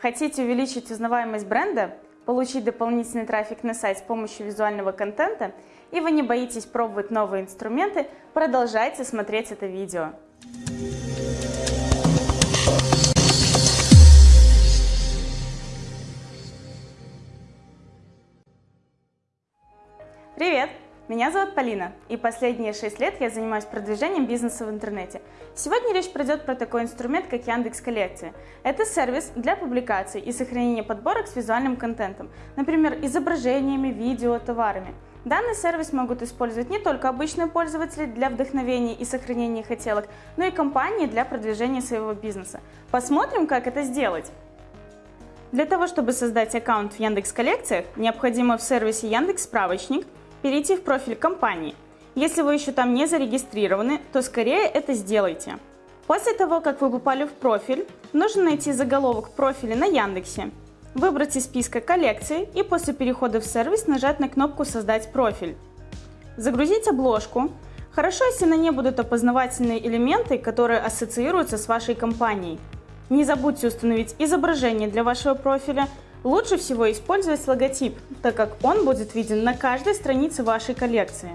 Хотите увеличить узнаваемость бренда, получить дополнительный трафик на сайт с помощью визуального контента, и вы не боитесь пробовать новые инструменты, продолжайте смотреть это видео. Привет! Меня зовут Полина, и последние 6 лет я занимаюсь продвижением бизнеса в интернете. Сегодня речь пройдет про такой инструмент, как Яндекс Коллекция. Это сервис для публикаций и сохранения подборок с визуальным контентом, например, изображениями, видео, товарами. Данный сервис могут использовать не только обычные пользователи для вдохновения и сохранения хотелок, но и компании для продвижения своего бизнеса. Посмотрим, как это сделать. Для того, чтобы создать аккаунт в Яндекс Коллекциях, необходимо в сервисе Яндекс Справочник – перейти в профиль компании. Если вы еще там не зарегистрированы, то скорее это сделайте. После того, как вы попали в профиль, нужно найти заголовок профиля на Яндексе, выбрать из списка коллекции и после перехода в сервис нажать на кнопку «Создать профиль». Загрузить обложку. Хорошо, если на ней будут опознавательные элементы, которые ассоциируются с вашей компанией. Не забудьте установить изображение для вашего профиля, Лучше всего использовать логотип, так как он будет виден на каждой странице вашей коллекции.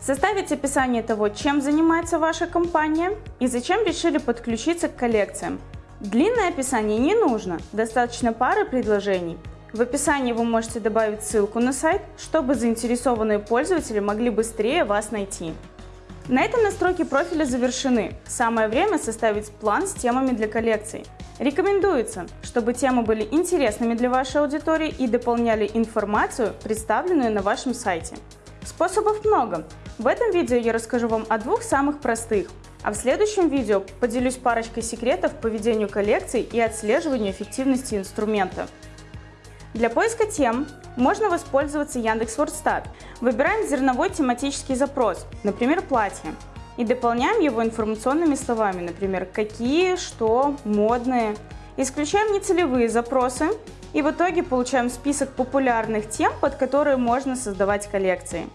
Составить описание того, чем занимается ваша компания и зачем решили подключиться к коллекциям. Длинное описание не нужно, достаточно пары предложений. В описании вы можете добавить ссылку на сайт, чтобы заинтересованные пользователи могли быстрее вас найти. На этом настройки профиля завершены. Самое время составить план с темами для коллекций. Рекомендуется, чтобы темы были интересными для вашей аудитории и дополняли информацию, представленную на вашем сайте. Способов много. В этом видео я расскажу вам о двух самых простых, а в следующем видео поделюсь парочкой секретов по ведению коллекций и отслеживанию эффективности инструмента. Для поиска тем можно воспользоваться Яндекс.Вордстат. Выбираем зерновой тематический запрос, например, платье, и дополняем его информационными словами, например, какие, что, модные. Исключаем нецелевые запросы и в итоге получаем список популярных тем, под которые можно создавать коллекции.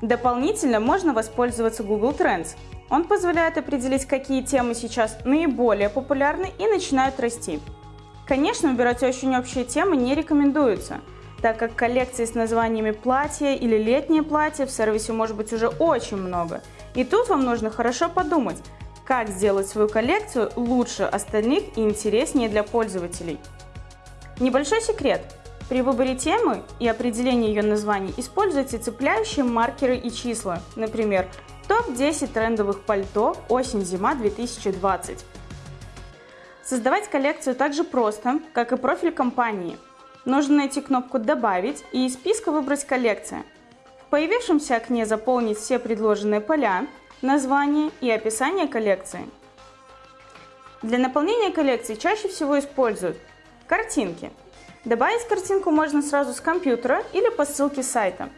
Дополнительно можно воспользоваться Google Trends. Он позволяет определить, какие темы сейчас наиболее популярны и начинают расти. Конечно, выбирать очень общие темы не рекомендуется, так как коллекций с названиями платья или летнее платье в сервисе может быть уже очень много. И тут вам нужно хорошо подумать, как сделать свою коллекцию лучше остальных и интереснее для пользователей. Небольшой секрет. При выборе темы и определении ее названий используйте цепляющие маркеры и числа. Например, топ-10 трендовых пальто осень-зима 2020. Создавать коллекцию так же просто, как и профиль компании. Нужно найти кнопку «Добавить» и из списка выбрать «Коллекция». В появившемся окне заполнить все предложенные поля, название и описание коллекции. Для наполнения коллекции чаще всего используют картинки. Добавить картинку можно сразу с компьютера или по ссылке сайта.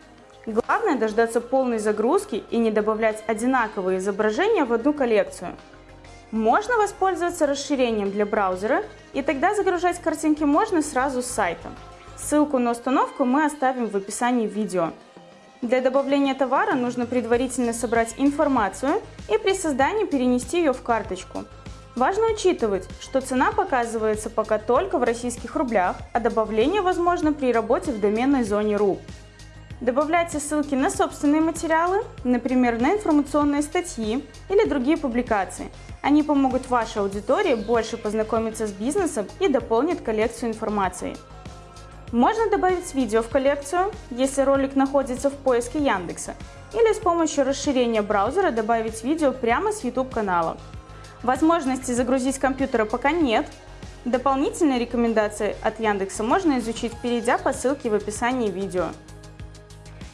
Главное дождаться полной загрузки и не добавлять одинаковые изображения в одну коллекцию. Можно воспользоваться расширением для браузера, и тогда загружать картинки можно сразу с сайта. Ссылку на установку мы оставим в описании видео. Для добавления товара нужно предварительно собрать информацию и при создании перенести ее в карточку. Важно учитывать, что цена показывается пока только в российских рублях, а добавление возможно при работе в доменной зоне .ru. Добавляйте ссылки на собственные материалы, например, на информационные статьи или другие публикации. Они помогут вашей аудитории больше познакомиться с бизнесом и дополнят коллекцию информации. Можно добавить видео в коллекцию, если ролик находится в поиске Яндекса, или с помощью расширения браузера добавить видео прямо с YouTube канала. Возможности загрузить компьютера пока нет. Дополнительные рекомендации от Яндекса можно изучить, перейдя по ссылке в описании видео.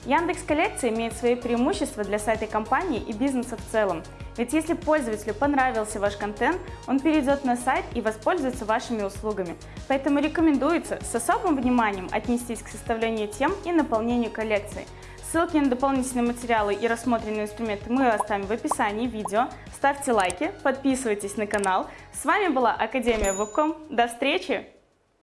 Яндекс Коллекция имеет свои преимущества для сайта компании и бизнеса в целом. Ведь если пользователю понравился ваш контент, он перейдет на сайт и воспользуется вашими услугами. Поэтому рекомендуется с особым вниманием отнестись к составлению тем и наполнению коллекции. Ссылки на дополнительные материалы и рассмотренные инструменты мы оставим в описании видео. Ставьте лайки, подписывайтесь на канал. С вами была Академия Вебком. До встречи!